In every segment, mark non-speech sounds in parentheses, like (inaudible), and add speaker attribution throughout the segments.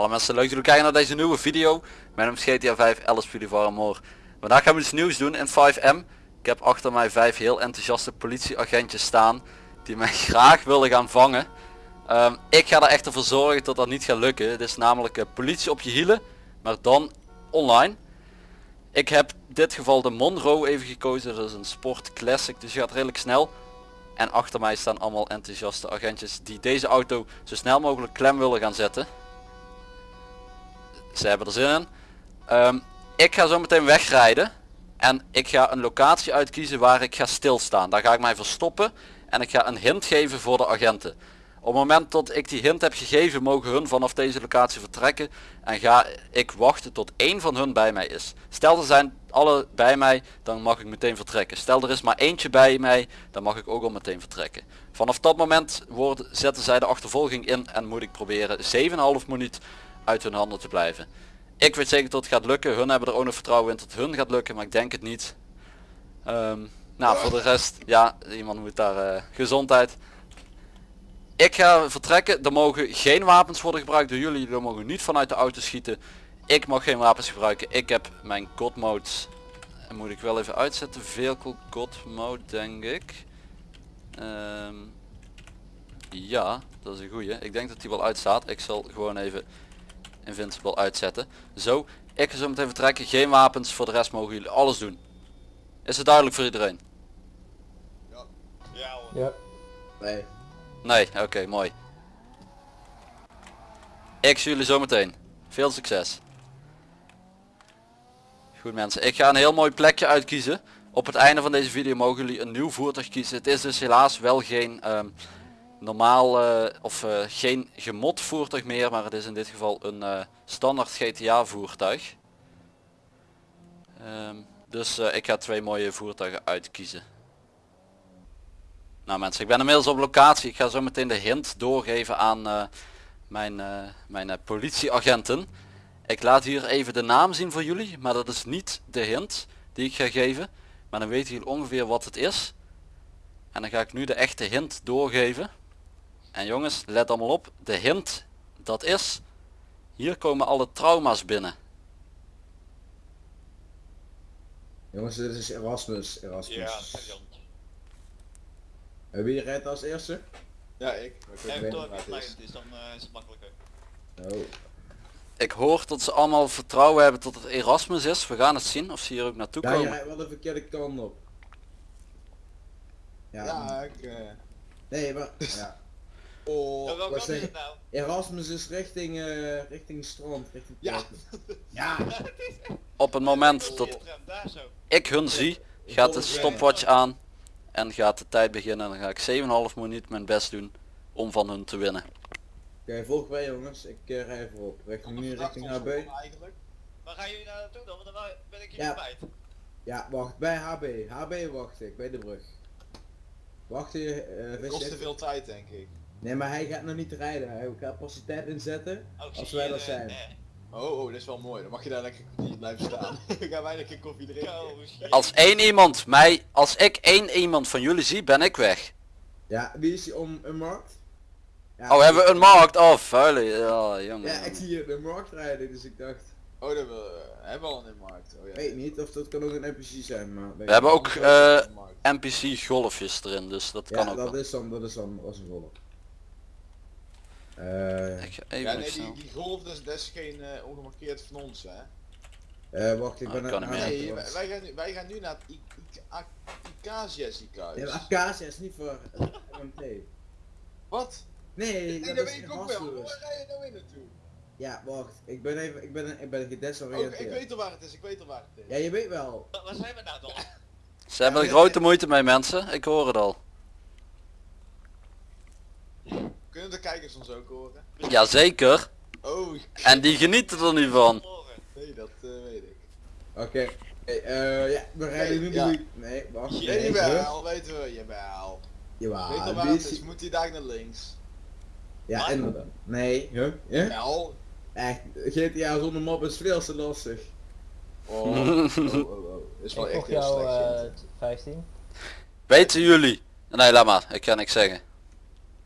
Speaker 1: Alle mensen leuk dat jullie kijken naar deze nieuwe video. Mijn naam is GTA 5 Alice. Vandaag gaan we iets nieuws doen in 5M. Ik heb achter mij vijf heel enthousiaste politieagentjes staan die mij (laughs) graag willen gaan vangen. Ehm, ik ga er echt ervoor zorgen dat dat niet gaat lukken. Het is namelijk uh, politie op je hielen, maar dan online. Ik heb dit geval de Monroe even gekozen. Dat is een sport classic, dus je gaat redelijk snel. En achter mij staan allemaal enthousiaste agentjes die deze auto zo snel mogelijk klem willen gaan zetten. Ze hebben er zin in. Ehm, ik ga zo meteen wegrijden. En ik ga een locatie uitkiezen waar ik ga stilstaan. Daar ga ik mij verstoppen. En ik ga een hint geven voor de agenten. Op het moment dat ik die hint heb gegeven mogen hun vanaf deze locatie vertrekken. En ga ik wachten tot één van hun bij mij is. Stel er zijn alle bij mij, dan mag ik meteen vertrekken. Stel er is maar eentje bij mij, dan mag ik ook al meteen vertrekken. Vanaf dat moment worden, zetten zij de achtervolging in en moet ik proberen 7,5 minuut uit hun handen te blijven. Ik weet zeker dat het gaat lukken. Hun hebben er ook nog vertrouwen in dat hun gaat lukken, maar ik denk het niet. Ehm, nou, voor de rest, ja, iemand moet daar uh, gezondheid. Ik ga vertrekken. Er mogen geen wapens worden gebruikt door jullie. Er mogen niet vanuit de auto schieten. Ik mag geen wapens gebruiken. Ik heb mijn god modes. En moet ik wel even uitzetten. Vehicle god mode denk ik. Ehm, ja, dat is een goeie. Ik denk dat die wel uitstaat. Ik zal gewoon even Invincible uitzetten. Zo, ik ga zo meteen vertrekken. Geen wapens. Voor de rest mogen jullie alles doen. Is het duidelijk voor iedereen?
Speaker 2: Ja. Ja.
Speaker 3: Ja.
Speaker 1: Nee. Nee, oké, mooi. Ik zie jullie zometeen. Veel succes. Goed mensen, ik ga een heel mooi plekje uitkiezen. Op het einde van deze video mogen jullie een nieuw voertuig kiezen. Het is dus helaas wel geen um, normaal uh, of uh, geen gemod voertuig meer, maar het is in dit geval een uh, standaard GTA voertuig. Um, dus ik ga twee mooie voertuigen uitkiezen. Nou mensen, ik ben inmiddels op locatie. Ik ga zo meteen de hint doorgeven aan mijn, mijn politieagenten. Ik laat hier even de naam zien voor jullie, maar dat is niet de hint die ik ga geven. Maar dan weten jullie ongeveer wat het is. En dan ga ik nu de echte hint doorgeven. En jongens, let allemaal op. De hint, dat is, hier komen alle trauma's binnen.
Speaker 3: Jongens, dit is Erasmus. Erasmus.
Speaker 2: Ja,
Speaker 3: En wie rijdt als eerste?
Speaker 2: Ja, ik. ik weet het is. dus dan uh, is het makkelijker.
Speaker 3: Oh.
Speaker 1: Ik hoor dat ze allemaal vertrouwen hebben tot het Erasmus is. We gaan het zien of ze hier ook naartoe
Speaker 3: ja,
Speaker 1: komen.
Speaker 3: Ja, rijdt wel de verkeerde kant op.
Speaker 2: Ja, ja ik... Uh...
Speaker 3: Nee, maar... (laughs) Ja.
Speaker 2: Oh, ja, nou?
Speaker 3: Erasmus is richting, uh, richting strand, richting
Speaker 2: Ja. (laughs)
Speaker 3: ja. (laughs)
Speaker 1: Op het moment dat ik hun zie, gaat de stopwatch aan en gaat de tijd beginnen. En dan ga ik 7,5 minuut mijn best doen om van hun te winnen.
Speaker 3: Oké, okay, volg mij jongens, ik uh, rij voorop. Richting nu richting HB.
Speaker 2: Eigenlijk. Waar gaan jullie nou naartoe dan? Want dan ben ik hier
Speaker 3: ja.
Speaker 2: kwijt.
Speaker 3: Ja, wacht, bij HB. HB wacht ik, bij de brug. Wacht je, uh,
Speaker 2: kost te veel tijd denk ik.
Speaker 3: Nee, maar hij gaat nog niet rijden. Hij gaat pas de tijd inzetten
Speaker 2: oh,
Speaker 3: als wij er zijn.
Speaker 2: Oh, oh, dat is wel mooi. Dan mag je daar lekker niet blijven staan. (laughs) Dan gaan wij lekker koffie drinken. Oh,
Speaker 1: als één iemand mij, als ik één iemand van jullie zie, ben ik weg.
Speaker 3: Ja, wie is die om een markt?
Speaker 1: Ja, oh, hebben we een markt? Oh, vuile. Ja, jongen.
Speaker 3: Ja, ik zie hier de markt rijden, dus ik dacht...
Speaker 2: Oh, dat we hebben we al een markt. Oh, ja.
Speaker 3: Weet niet, of dat kan ook een NPC zijn, maar...
Speaker 1: We hebben ook uh, NPC golfjes erin, dus dat kan ook
Speaker 3: dat
Speaker 1: wel.
Speaker 3: is dan, dat is dan, als een golf. Uh,
Speaker 1: ik ga even
Speaker 2: ja, nee, die, die, golf, is, dat is geen uh, ongemarkeerd van ons, hè?
Speaker 3: Uh, wacht, ik
Speaker 1: oh,
Speaker 3: ben
Speaker 1: kan
Speaker 3: aan
Speaker 2: nee, wij, wij, gaan nu, wij gaan nu naar het Acacia ziekenhuis.
Speaker 3: Ja, Acacia is niet voor MT.
Speaker 2: Wat?
Speaker 3: Nee,
Speaker 2: nee dat, dat weet ik ook wel. Waar ga je nou in naartoe?
Speaker 3: Ja, wacht. Ik ben even, ik ben, ik ben gedesoriënteerd.
Speaker 2: Oh, ik weet al waar het is, ik weet al waar het is.
Speaker 3: Ja, je weet wel.
Speaker 2: Waar zijn we nou dan?
Speaker 1: Ze hebben er grote moeite mee mensen, ik hoor het al.
Speaker 2: Kunnen de kijkers ons ook horen?
Speaker 1: Jazeker.
Speaker 2: Oh.
Speaker 1: En die genieten er nu van.
Speaker 2: Nee, dat uh, weet ik.
Speaker 3: Oké. Okay. Hey, uh, ja, we rijden nu ja. Nee, wacht.
Speaker 2: Ja, jawel, weten we, jawel.
Speaker 3: Jawel.
Speaker 2: Weet je waar het is? Moet hij daar naar links?
Speaker 3: Ja, inderdaad. Nee, huh? Ja?
Speaker 2: Wel.
Speaker 3: Echt, GTA zonder map is veel te lastig.
Speaker 2: Oh, oh, (laughs) oh, oh. Is wel
Speaker 4: ik
Speaker 2: echt heel
Speaker 4: jou,
Speaker 2: slecht.
Speaker 4: Uh, 15.
Speaker 1: Weten jullie? Nee, laat maar. Ik ga niks zeggen.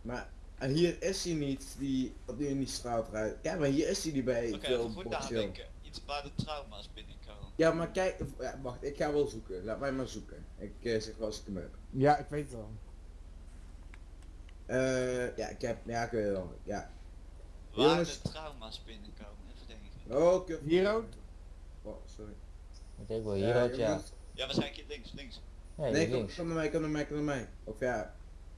Speaker 3: Maar, En hier is hij niet, die, wat nu in die straat rijdt. Ja, maar hier is hij niet bij
Speaker 4: Oké, even goed nadenken. Iets waar de trauma's binnenkomen.
Speaker 3: Ja, maar kijk, ja, wacht, ik ga wel zoeken. Laat mij maar zoeken. Ik eh, zeg wel als ik hem heb.
Speaker 5: Ja, ik weet het.
Speaker 3: Eh, ja, ik heb, ja, ik weet het wel. Ja.
Speaker 4: Waar
Speaker 3: Jongens.
Speaker 4: de trauma's binnenkomen. Even denken.
Speaker 3: Oh, kut.
Speaker 5: Hier ook?
Speaker 3: Oh, sorry.
Speaker 6: Ik wel, hier
Speaker 3: Ja,
Speaker 6: ook, ja.
Speaker 4: Ja, waarschijnlijk hier links, links.
Speaker 6: Nee,
Speaker 3: kom,
Speaker 6: links.
Speaker 3: kom naar mij, kom naar mij, kom naar mij. Of ja,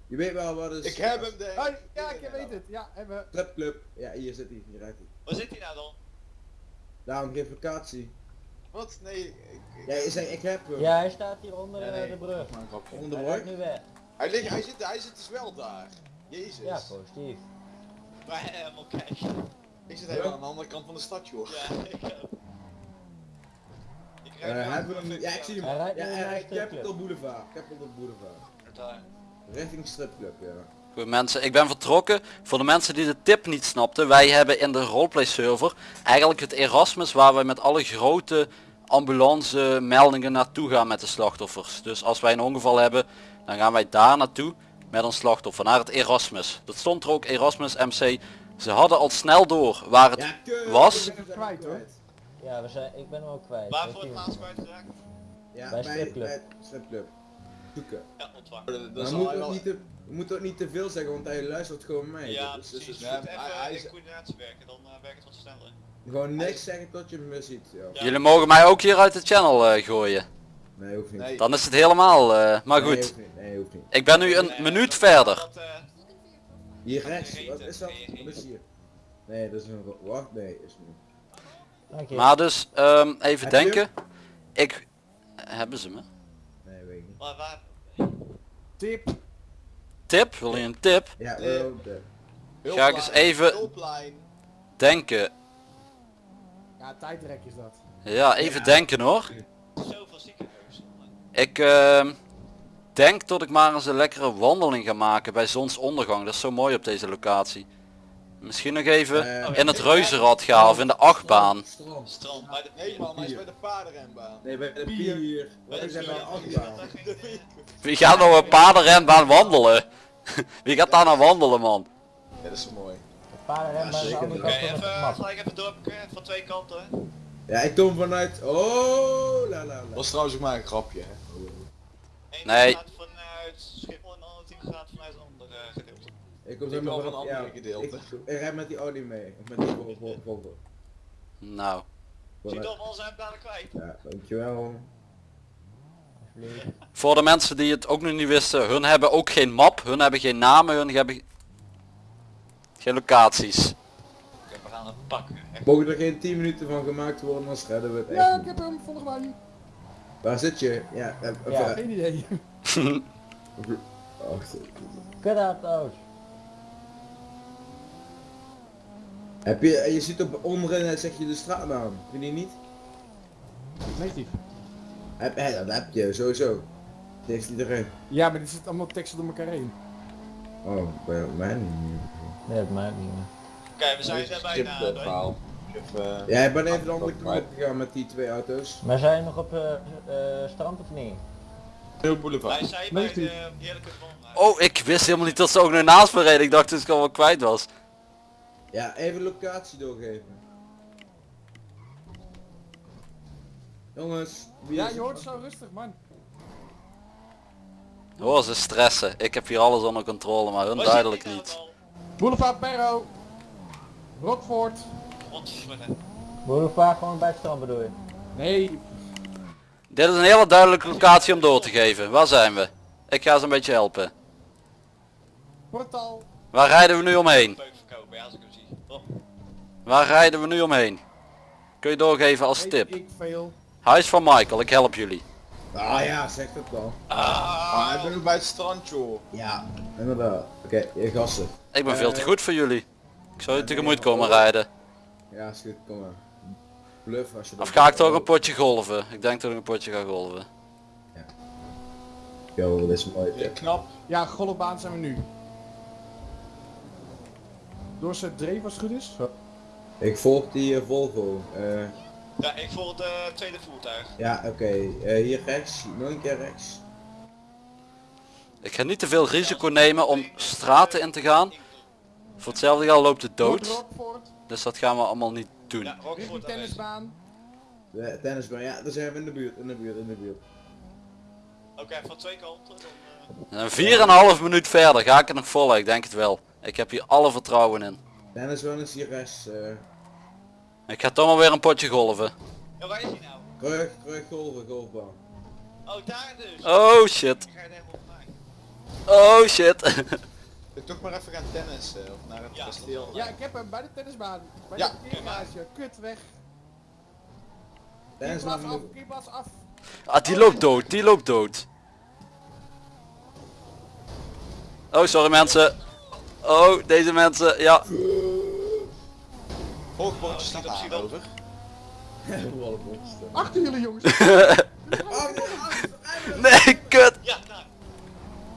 Speaker 3: je weet wel wat is.
Speaker 2: Ik heb hem, denk
Speaker 5: Oh, ja, ik weet het. Ja, hebben we.
Speaker 3: Club, Ja, hier zit hij, hier rijdt hij.
Speaker 4: Waar zit hij nou dan?
Speaker 3: Daarom geen vakantie.
Speaker 2: Wat? Nee, ik,
Speaker 3: Ja, je zei ik heb hem.
Speaker 6: Ja, hij staat hier onder
Speaker 2: Ja,
Speaker 6: eh,
Speaker 2: nee,
Speaker 6: de brug.
Speaker 2: grapje.
Speaker 3: Onder de
Speaker 6: Hij
Speaker 3: brug.
Speaker 6: nu weg.
Speaker 2: Hij, ligt, hij, zit, hij zit dus wel daar. Jezus.
Speaker 6: Ja, positief.
Speaker 4: Maar helemaal kijk.
Speaker 2: Ik zit helemaal aan de andere kant van de stad, joh.
Speaker 4: Ja, ik ook. Ik
Speaker 3: Eh,
Speaker 4: rijd
Speaker 3: hem, ja, ik zie hem.
Speaker 6: Hij rijdt
Speaker 3: Ja, hij
Speaker 6: de
Speaker 3: Boulevard. Capital Boulevard.
Speaker 4: Daar.
Speaker 3: Richting stripclub, ja.
Speaker 1: Goed mensen, ik ben vertrokken. Voor de mensen die de tip niet snapten, wij hebben in de roleplay server eigenlijk het Erasmus waar wij met alle grote ambulance meldingen naartoe gaan met de slachtoffers. Dus als wij een ongeval hebben, dan gaan wij daar naartoe met een slachtoffer, naar het Erasmus. Dat stond er ook, Erasmus MC. Ze hadden al snel door waar het...
Speaker 3: Ja, kut.
Speaker 1: was?
Speaker 3: Ik ben hem
Speaker 5: Kwijt, hoor.
Speaker 6: Ja, we zijn, ik ben hem ook kwijt.
Speaker 4: Waar voor het laatst kwijtgeraakt?
Speaker 3: Ja,
Speaker 6: Bij
Speaker 3: bij,
Speaker 6: stripclub.
Speaker 3: bij stripclub. Zoeken.
Speaker 4: Ja, ontvangen.
Speaker 2: Dat,
Speaker 3: Maar
Speaker 2: al
Speaker 3: moeten
Speaker 2: wel...
Speaker 3: ook niet te, we moeten ook niet te veel zeggen, want hij luistert gewoon mee.
Speaker 4: Ja,
Speaker 3: Dus- dus-
Speaker 4: precies.
Speaker 3: dus
Speaker 4: moet
Speaker 2: Ja,
Speaker 4: even
Speaker 2: hij- hij
Speaker 4: in
Speaker 2: is-
Speaker 4: coördinatie werken, dan eh, werkt het wat sneller.
Speaker 3: Gewoon niks zeggen tot je me ziet. Ja.
Speaker 4: Ja.
Speaker 1: Jullie mogen mij ook hier uit de channel eh, gooien.
Speaker 3: Nee, hoeft niet.
Speaker 2: Nee.
Speaker 1: Dan is het helemaal... eh, maar
Speaker 3: Nee,
Speaker 1: goed,
Speaker 3: hoeft niet. Nee, hoeft niet.
Speaker 1: ik ben nu een minuut verder.
Speaker 4: dat,
Speaker 3: Hier rechts, wat is dat? Wat is hier? Nee, dat is een... Wacht, nee, is niet.
Speaker 6: Je.
Speaker 1: Maar dus, ehm, even
Speaker 3: Heb
Speaker 1: denken. Ik... Hebben ze me?
Speaker 4: Waar, waar?
Speaker 5: Tip.
Speaker 1: Tip? Wil je een tip?
Speaker 3: Ja, de-
Speaker 1: Ga ik eens even-
Speaker 2: Hulplijn.
Speaker 1: Denken.
Speaker 5: Ja, tijdrek is dat.
Speaker 1: Ja, even
Speaker 3: Ja.
Speaker 1: denken hoor.
Speaker 4: Zoveel ziekenhuizen.
Speaker 1: Ik ehm, denk dat ik maar eens een lekkere wandeling ga maken bij zonsondergang. Dat is zo mooi op deze locatie. Misschien nog even
Speaker 3: Eh,
Speaker 1: in het reuzenrad gaan of in de achtbaan.
Speaker 3: Strand.
Speaker 4: Strand, bij de
Speaker 2: Nee man, hij is bij de paardenrenbaan.
Speaker 3: Nee, bij de
Speaker 5: Pier.
Speaker 3: Wij
Speaker 4: de
Speaker 3: zijn bij de achtbaan. (laughs)
Speaker 1: Wie gaat nou een paardenrenbaan wandelen? (laughs) Wie gaat daar nou wandelen man?
Speaker 2: Ja, dat is zo mooi.
Speaker 6: De paardenrenbaan
Speaker 3: Ja,
Speaker 4: Oké,
Speaker 6: van
Speaker 4: even, gelijk even doorpakken van twee kanten.
Speaker 3: Ja, ik kom vanuit... Oh, la la la.
Speaker 2: was trouwens ook maar een grapje, hè.
Speaker 1: Nee.
Speaker 4: vanuit Schiphol en de andere team gaat vanuit een ander eh, gedeelte.
Speaker 3: Ik kom zo vanaf-
Speaker 2: een
Speaker 3: ja,
Speaker 2: andere gedeelte.
Speaker 3: Ik, ik rijd met die Audi mee. Of met die Vol- Vol- Volvo.
Speaker 1: Nou,
Speaker 4: Zie
Speaker 3: Vanuit-
Speaker 4: je wel, zijn dadelijk kwijt.
Speaker 3: Ja, dankjewel.
Speaker 1: Voor de mensen die het ook nog niet wisten. Hun hebben ook geen map. Hun hebben geen namen. Hun hebben geen locaties.
Speaker 4: Oké, we gaan het pakken. Echt.
Speaker 3: Mogen er geen 10 minuten van gemaakt worden, dan redden we het echt
Speaker 5: Ja, ik heb hem, volg mij.
Speaker 3: Waar zit je? Ja, eh,
Speaker 6: Ja.
Speaker 3: even-
Speaker 5: Geen idee. (laughs) (laughs)
Speaker 6: Kut uit de auto.
Speaker 3: Heb je, je ziet op onderin eh, zeg je de straatnaam, vind je niet?
Speaker 5: Negatief.
Speaker 3: Heb, eh, dat heb je, sowieso. Dat heeft iedereen.
Speaker 5: Ja, maar dit zit allemaal teksten door elkaar heen.
Speaker 3: Oh, bij mij niet.
Speaker 6: Nee, dat maakt niet meer.
Speaker 4: Oké, we zijn er bijna. doorheen.
Speaker 2: verhaal. Even,
Speaker 3: Ja, ik ben even de andere kant gegaan met die twee auto's.
Speaker 6: Maar zijn nog op eh eh, strand of niet?
Speaker 2: Heel boulevard.
Speaker 4: Wij zijn bij de heerlijke.
Speaker 1: Oh, ik wist helemaal niet dat ze ook nog naast me reden. Ik dacht dat ik al wel kwijt was.
Speaker 3: Ja, even locatie doorgeven. Jongens, wie
Speaker 5: Ja,
Speaker 3: is
Speaker 5: je hoort zo rustig, man.
Speaker 1: Oh, ze stressen. Ik heb hier alles onder controle, maar hun duidelijk niet.
Speaker 5: Boulevard Perro. Rockford.
Speaker 4: Godverdomme. (laughs)
Speaker 6: Boulevard gewoon bij het strand bedoel je?
Speaker 5: Nee,
Speaker 1: Dit is een hele duidelijke locatie om door te geven. Waar zijn we? Ik ga ze een beetje helpen.
Speaker 5: portaal.
Speaker 1: Waar rijden we nu omheen?
Speaker 4: Ja. Oh,
Speaker 1: Waar rijden we nu omheen? Kun je doorgeven als tip. Huis van Michael, ik help jullie.
Speaker 3: Ah ja, zeg dat dan.
Speaker 2: Ah, ik ben ook bij het strand, joh.
Speaker 3: Ja, inderdaad. Oké, je gasten.
Speaker 1: Ik ben veel te goed voor jullie. Ik zou je
Speaker 3: Ja,
Speaker 1: tegemoet komen rijden.
Speaker 3: Ja, is goed, kom maar. Bluff als je dat
Speaker 1: Of ga ik toch een potje golven? Ik denk dat ik een potje ga golven.
Speaker 3: Yo, dit is mooi.
Speaker 2: Ja, knap.
Speaker 5: Ja, golfbaan zijn we nu. Dorset Dreef als het goed is.
Speaker 3: Ik volg die eh, Volvo. Eh,
Speaker 4: Ja, ik volg de tweede voertuig.
Speaker 3: ja, oké. Eh, hier rechts, nog een keer rechts.
Speaker 1: Ik ga niet te veel risico nemen om straten in te gaan. Voor hetzelfde geld loopt het
Speaker 5: Dood.
Speaker 1: Dus dat gaan we allemaal niet doen.
Speaker 4: Ja, Rockford aanwezig.
Speaker 5: tennisbaan.
Speaker 3: De tennisbaan, ja, daar zijn we in de buurt, in de buurt, in de buurt.
Speaker 4: Oké, van twee kanten. Dan, eh,
Speaker 1: en een half minuut verder ga ik het nog vol, ik denk het wel. Ik heb hier alle vertrouwen in.
Speaker 3: Tennisbaan is hier rechts. eh
Speaker 1: Ik ga toch maar weer een potje golven.
Speaker 4: Ja, waar is hij nou?
Speaker 3: terug, terug, golven, golfbaan.
Speaker 4: Oh, daar dus.
Speaker 1: Oh shit.
Speaker 4: Ik ga het helemaal.
Speaker 1: Oh shit.
Speaker 2: Ik toch maar even gaan tennissen of naar het
Speaker 4: Ja,
Speaker 2: kasteel.
Speaker 5: Ja, ik heb hem bij de tennisbaan. Bij
Speaker 4: Ja,
Speaker 5: de parkeergarage. Kut weg.
Speaker 3: Tennisbaan
Speaker 5: af, parkeerplaats af.
Speaker 1: Ah, die loopt dood, die loopt dood. Oh, sorry mensen. Oh, deze mensen, ja.
Speaker 2: Hoogbordjes
Speaker 4: Oh,
Speaker 2: staat aan
Speaker 4: dat.
Speaker 2: over.
Speaker 5: Achter jullie jongens. (laughs)
Speaker 1: Nee, kut.
Speaker 4: Ja, daar.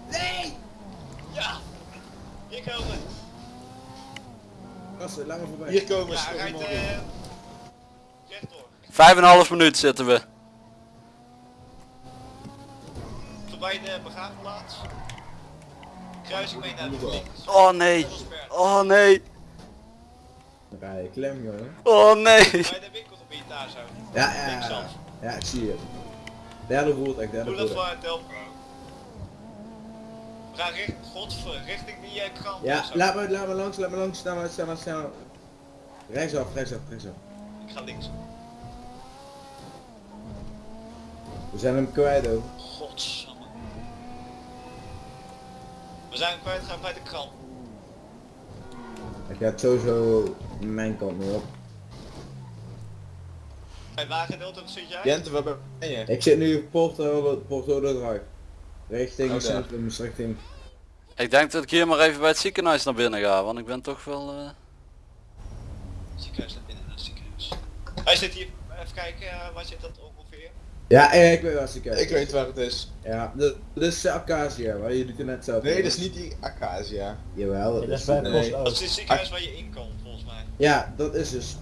Speaker 4: Nee! Ja! Hier komen.
Speaker 3: Gasten, laat me voorbij.
Speaker 2: Hier komen
Speaker 4: Ja,
Speaker 2: ze.
Speaker 4: rijdt rechtdoor.
Speaker 1: Vijf en een half minuut zitten we.
Speaker 4: Voorbij de begraafplaats. Kruising mee naar links.
Speaker 1: Oh nee. Oh nee.
Speaker 3: Dan ga je klem, jongen.
Speaker 1: Oh nee.
Speaker 4: Bij de winkelgebied daar zo.
Speaker 3: Ja, ja, ja. Ik zie het. Derde voertuig, derde
Speaker 4: Doe dat voor Delpro. We gaan richt, godver, richting die uh, krant.
Speaker 3: Ja, laat me, laat me langs, laat me langs, snel snel snel. Rechtsaf, rechtsaf, rechtsaf.
Speaker 4: Ik ga links.
Speaker 3: We zijn hem kwijt ook.
Speaker 4: We zijn kwijtgegaan bij de krant.
Speaker 3: Ik ga het sowieso mijn kant mee op.
Speaker 4: Bij wagendeelte zit jij?
Speaker 2: Jente, waar ben je?
Speaker 3: Ik zit nu op Porto, Porto de Drive. Richting
Speaker 2: Oh,
Speaker 3: centrum, dus richting...
Speaker 1: Ik denk dat ik hier maar even bij het ziekenhuis naar binnen ga, want ik ben toch wel... eh,
Speaker 4: Ziekenhuis naar binnen naar het ziekenhuis. Hij zit hier, even kijken, eh, waar zit dat ongeveer?
Speaker 3: Ja, eh, ik weet waar ze kijken.
Speaker 2: Ik weet waar het is.
Speaker 3: Ja, dit dit is de Acacia, waar jullie het net zelf
Speaker 2: Nee, dat is niet die Acacia.
Speaker 3: Jawel, dat
Speaker 6: Dat is bij
Speaker 2: nee.
Speaker 4: Dat is het ziekenhuis waar je in kan, volgens mij.
Speaker 3: Ja, dat is dus...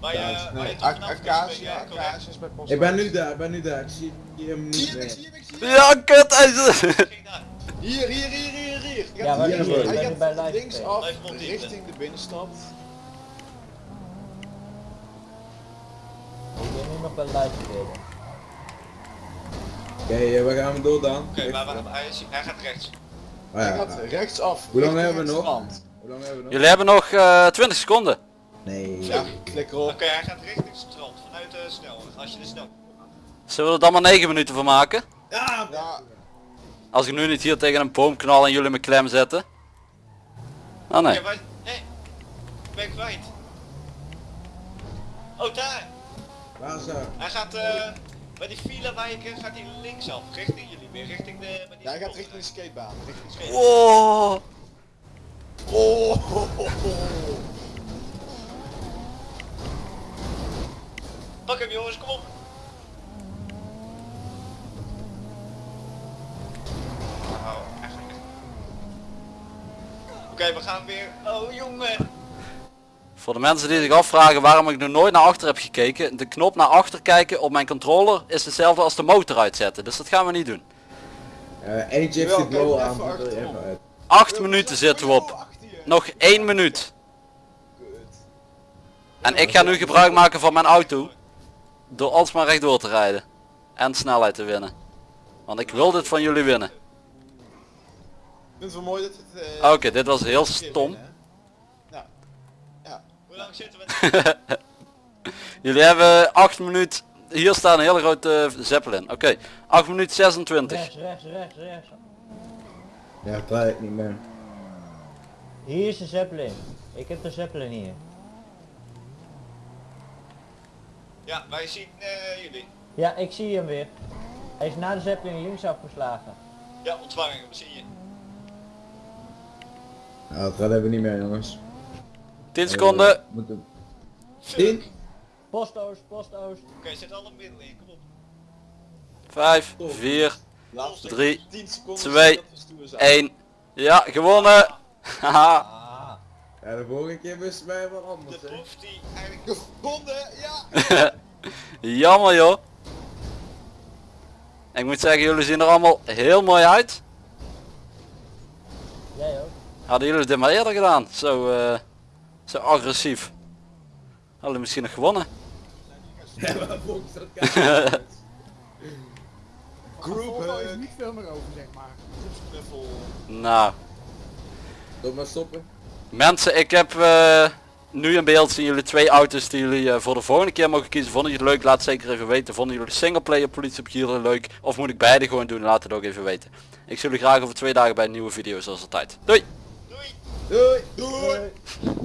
Speaker 4: Waar je,
Speaker 2: Nee, Acacia? Acacia is bij Post
Speaker 3: Ik ben nu daar, ik ben nu daar, ik zie hem
Speaker 2: Zie
Speaker 3: niet
Speaker 2: je hem, ik zie hem, ik zie hem.
Speaker 1: Ja, kut! Hij is...
Speaker 4: Ging daar.
Speaker 2: Hier, hier, hier, hier, hier.
Speaker 6: Ja, waar
Speaker 2: hier,
Speaker 3: zie je?
Speaker 2: hij gaat richting de binnenstad.
Speaker 6: Ik ben nu nog bij Luidspelen.
Speaker 3: Oké, eh, waar gaan we door dan?
Speaker 4: Oké, maar waar- hij, is- hij gaat rechts.
Speaker 3: Oh,
Speaker 2: Hij
Speaker 3: ja.
Speaker 2: gaat rechtsaf.
Speaker 3: Hoe lang hebben we nog? Hoe lang hebben we nog?
Speaker 1: Jullie hebben nog eh 20 seconden.
Speaker 3: Nee.
Speaker 2: Ja, klik erop.
Speaker 4: Oké, hij gaat richting het strand, vanuit de snelweg, als je de snel...
Speaker 1: Zullen we er dan maar 9 minuten van maken?
Speaker 3: Ja,
Speaker 2: Ja,
Speaker 1: Als ik nu niet hier tegen een boom knal en jullie me klem zetten. Oh nee.
Speaker 4: Ja, ik ben kwijt. Oh, daar!
Speaker 3: waar is dat?
Speaker 4: Hij gaat eh bij die file wijken gaat hij linksaf, richting jullie weer, richting de...
Speaker 2: Ja, hij gaat richting de skatebaan. Richting de skate.
Speaker 1: Wow.
Speaker 2: Oh,
Speaker 4: Pak hem jongens, kom op! Oh. Oké, we gaan weer... Oh jongen!
Speaker 1: Voor de mensen die zich afvragen waarom ik nog nooit naar achter heb gekeken. De knop naar achter kijken op mijn controller is hetzelfde als de motor uitzetten. Dus dat gaan we niet doen.
Speaker 3: Eh aan, uit.
Speaker 1: 8 minuten zitten we op. Nog 1 minuut. En ik ga nu gebruik maken van mijn auto. Door alsmaar rechtdoor te rijden. En snelheid te winnen. Want ik wil dit van jullie winnen.
Speaker 2: Ik vind het wel mooi dat het... eh,
Speaker 1: Oké, dit was heel stom.
Speaker 2: winnen, hè? Ja. Ja.
Speaker 4: Hoe lang zitten we? (laughs)
Speaker 1: Jullie hebben 8 minuten. Hier staat een hele grote uh, zeppelin. Oké, 8 minuten 26.
Speaker 6: Rechts, rechts, rechts, rechts.
Speaker 3: Ja, draai ik niet meer.
Speaker 6: Hier is de Zeppelin. Ik heb de Zeppelin hier.
Speaker 4: Ja, wij zien eh, jullie.
Speaker 6: Ja, ik zie hem weer. Hij is na de Zeppelin links afgeslagen.
Speaker 4: Ja, ontvangen, we zien je.
Speaker 3: Nou, dat redden we niet meer jongens.
Speaker 1: 10 seconden.
Speaker 3: Eh,
Speaker 4: Fuck.
Speaker 3: Tien?
Speaker 6: Postoost, postoost.
Speaker 4: Oké, zet alle middelen in, kom op.
Speaker 1: 5, 4,
Speaker 2: Laatste
Speaker 1: 3,
Speaker 2: 10 seconden
Speaker 1: twee,
Speaker 2: dat we stoer zijn.
Speaker 1: 1. Ja, gewonnen. (laughs) Haha.
Speaker 6: Ah.
Speaker 3: Ja, de vorige keer wisten wij wat
Speaker 4: De
Speaker 3: anders hè.
Speaker 4: proef die eigenlijk...
Speaker 2: Gevonden, ja! (laughs)
Speaker 1: Jammer joh. Ik moet zeggen, jullie zien er allemaal heel mooi uit.
Speaker 6: Jij ook.
Speaker 1: Hadden jullie dit maar eerder gedaan? Zo, eh, zo agressief. Hadden we misschien nog gewonnen.
Speaker 5: Volvo (laughs) is niet veel meer over, zeg maar.
Speaker 1: Nou,
Speaker 3: Doe maar stoppen.
Speaker 1: mensen ik heb eh, nu in beeld zien jullie twee auto's die jullie eh, voor de volgende keer mogen kiezen. Vonden jullie het leuk? Laat zeker even weten. Vonden jullie de singleplayer politie op Gieren leuk? Of moet ik beide gewoon doen? Laat het ook even weten. Ik zie jullie graag over twee dagen bij een nieuwe video zoals altijd. Doei!
Speaker 4: Doei!
Speaker 3: Doei!
Speaker 2: Doei!
Speaker 6: Doei.